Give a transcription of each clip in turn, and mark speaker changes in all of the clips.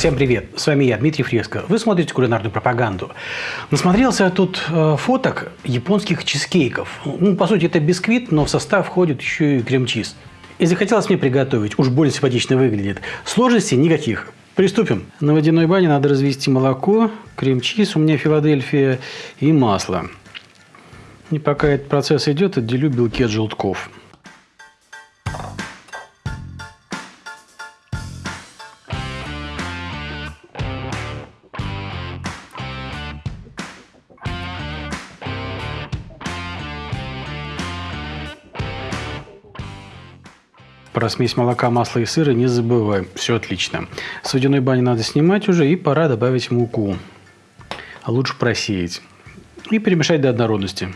Speaker 1: Всем привет! С вами я, Дмитрий Фреско. Вы смотрите кулинарную пропаганду. Насмотрелся тут э, фоток японских чизкейков. Ну, по сути, это бисквит, но в состав входит еще и крем-чиз. И захотелось мне приготовить, уж более симпатично выглядит. Сложностей никаких. Приступим. На водяной бане надо развести молоко, крем-чиз, у меня Филадельфия и масло. И пока этот процесс идет, отделю белки от желтков. Про смесь молока, масла и сыра не забываем. Все отлично. С водяной бани надо снимать уже и пора добавить муку. А лучше просеять. И перемешать до однородности.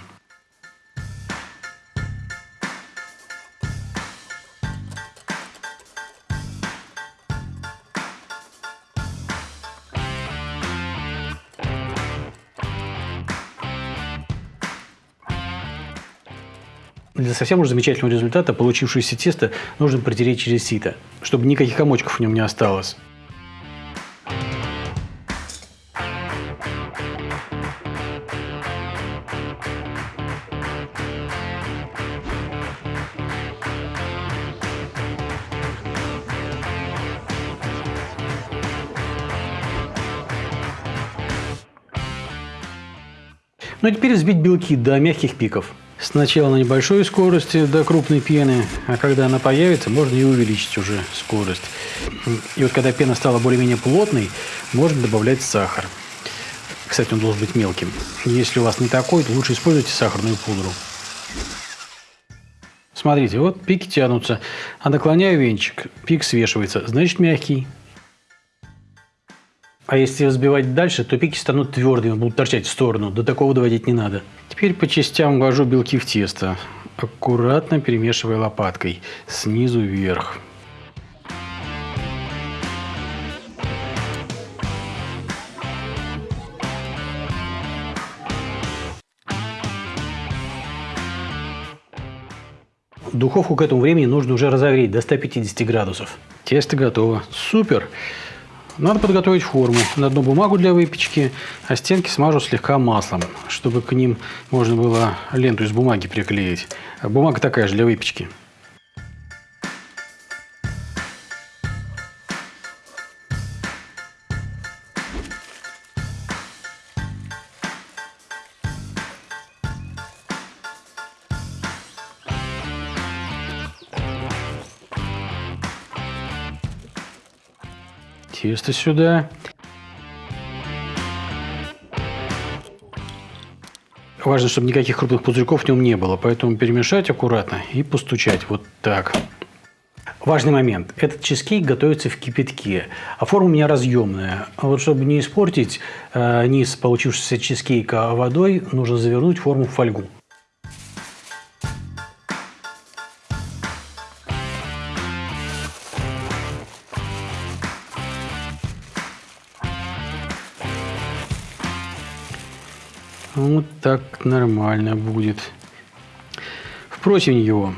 Speaker 1: Для совсем уж замечательного результата получившееся тесто нужно протереть через сито, чтобы никаких комочков в нем не осталось. Ну и теперь взбить белки до мягких пиков. Сначала на небольшой скорости до крупной пены, а когда она появится, можно и увеличить уже скорость. И вот когда пена стала более-менее плотной, можно добавлять сахар. Кстати, он должен быть мелким. Если у вас не такой, то лучше используйте сахарную пудру. Смотрите, вот пики тянутся, а наклоняю венчик, пик свешивается, значит мягкий. А если взбивать дальше, то пики станут твердыми, будут торчать в сторону. До такого доводить не надо. Теперь по частям ввожу белки в тесто, аккуратно перемешивая лопаткой снизу вверх. Духовку к этому времени нужно уже разогреть до 150 градусов. Тесто готово. Супер! Надо подготовить форму. На одну бумагу для выпечки, а стенки смажу слегка маслом, чтобы к ним можно было ленту из бумаги приклеить. Бумага такая же для выпечки. Тесто сюда. Важно, чтобы никаких крупных пузырьков в нем не было, поэтому перемешать аккуратно и постучать вот так. Важный момент. Этот чизкейк готовится в кипятке, а форма у меня разъемная. А вот чтобы не испортить э, низ получившегося чизкейка водой, нужно завернуть форму в фольгу. Вот так нормально будет. В противень его.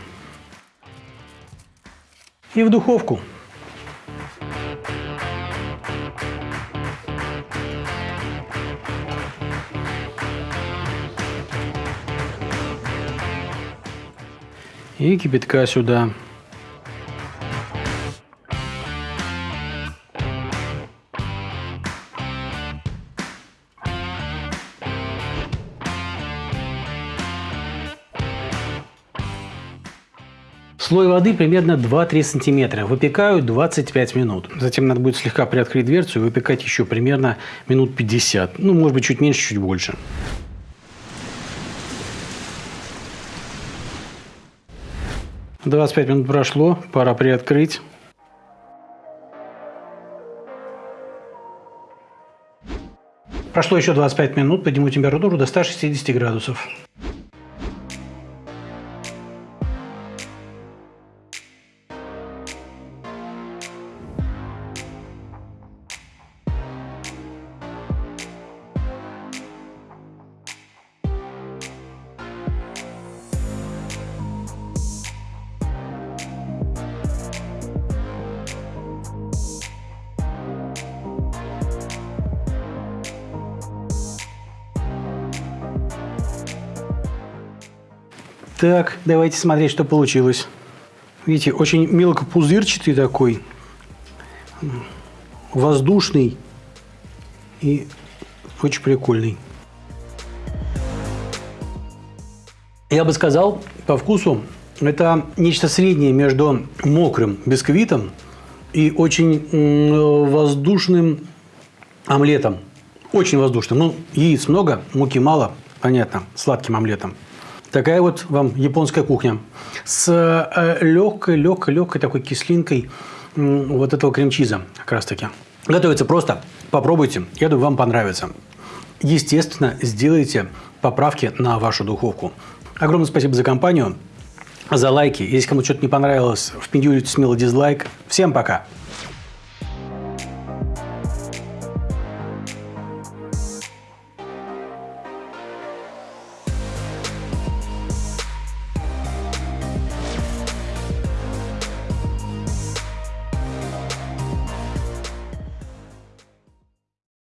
Speaker 1: И в духовку. И кипятка сюда. Слой воды примерно 2-3 сантиметра. Выпекаю 25 минут. Затем надо будет слегка приоткрыть дверцу и выпекать еще примерно минут 50. Ну, может быть, чуть меньше, чуть больше. Двадцать пять минут прошло, пора приоткрыть. Прошло еще 25 минут, подниму температуру до 160 градусов. Так, давайте смотреть, что получилось. Видите, очень мелкопузырчатый такой, воздушный и очень прикольный. Я бы сказал, по вкусу, это нечто среднее между мокрым бисквитом и очень воздушным омлетом. Очень воздушным. Ну, яиц много, муки мало, понятно, сладким омлетом. Такая вот вам японская кухня. С э, легкой, легкой, легкой такой кислинкой вот этого крем-чиза как раз таки. Готовится просто. Попробуйте. Я думаю, вам понравится. Естественно, сделайте поправки на вашу духовку. Огромное спасибо за компанию, за лайки. Если кому что-то не понравилось, впендюрите смело дизлайк. Всем пока!